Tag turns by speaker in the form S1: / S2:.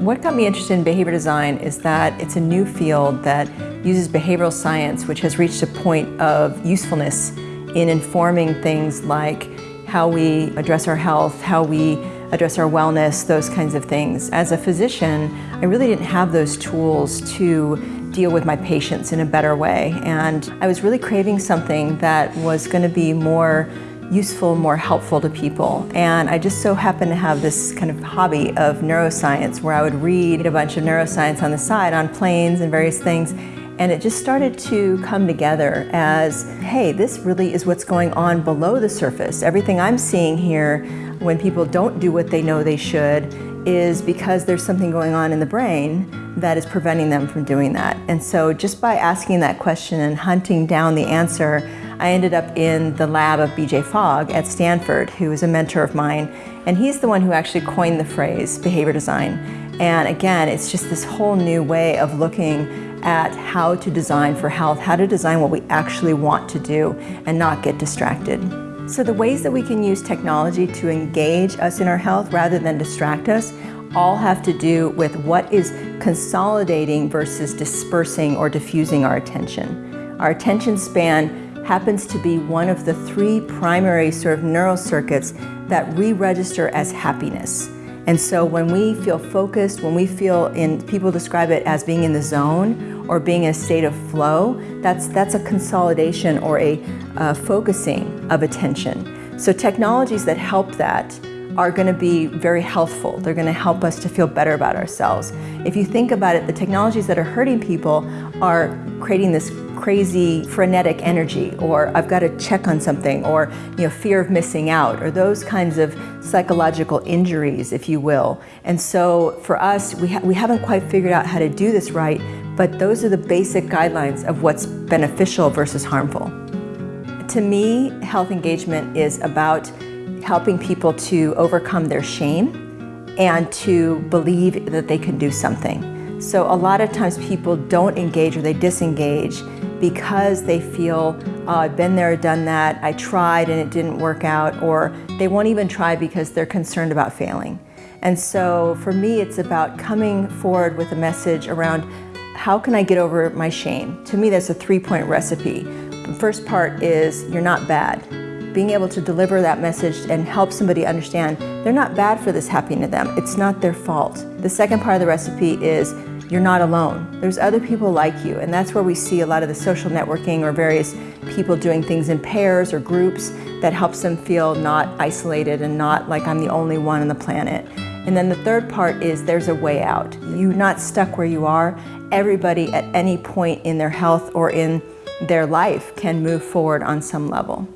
S1: What got me interested in behavior design is that it's a new field that uses behavioral science, which has reached a point of usefulness in informing things like how we address our health, how we address our wellness, those kinds of things. As a physician, I really didn't have those tools to deal with my patients in a better way. And I was really craving something that was going to be more useful, more helpful to people. And I just so happened to have this kind of hobby of neuroscience where I would read a bunch of neuroscience on the side on planes and various things. And it just started to come together as, hey, this really is what's going on below the surface. Everything I'm seeing here when people don't do what they know they should is because there's something going on in the brain that is preventing them from doing that. And so just by asking that question and hunting down the answer, I ended up in the lab of BJ Fogg at Stanford, who is a mentor of mine. And he's the one who actually coined the phrase behavior design. And again, it's just this whole new way of looking at how to design for health, how to design what we actually want to do and not get distracted. So the ways that we can use technology to engage us in our health rather than distract us all have to do with what is consolidating versus dispersing or diffusing our attention. Our attention span happens to be one of the three primary sort of neural circuits that re-register as happiness. And so when we feel focused, when we feel in, people describe it as being in the zone or being in a state of flow, that's, that's a consolidation or a focusing of attention. So technologies that help that are going to be very healthful. They're going to help us to feel better about ourselves. If you think about it, the technologies that are hurting people are creating this crazy frenetic energy or I've got to check on something or you know fear of missing out or those kinds of psychological injuries if you will and so for us we, ha we haven't quite figured out how to do this right but those are the basic guidelines of what's beneficial versus harmful. To me health engagement is about helping people to overcome their shame and to believe that they can do something. So a lot of times people don't engage or they disengage because they feel, oh, I've been there, done that, I tried and it didn't work out, or they won't even try because they're concerned about failing. And so for me, it's about coming forward with a message around how can I get over my shame? To me, that's a three-point recipe. The first part is you're not bad. Being able to deliver that message and help somebody understand they're not bad for this happening to them. It's not their fault. The second part of the recipe is you're not alone. There's other people like you, and that's where we see a lot of the social networking or various people doing things in pairs or groups that helps them feel not isolated and not like I'm the only one on the planet. And then the third part is there's a way out. You're not stuck where you are. Everybody at any point in their health or in their life can move forward on some level.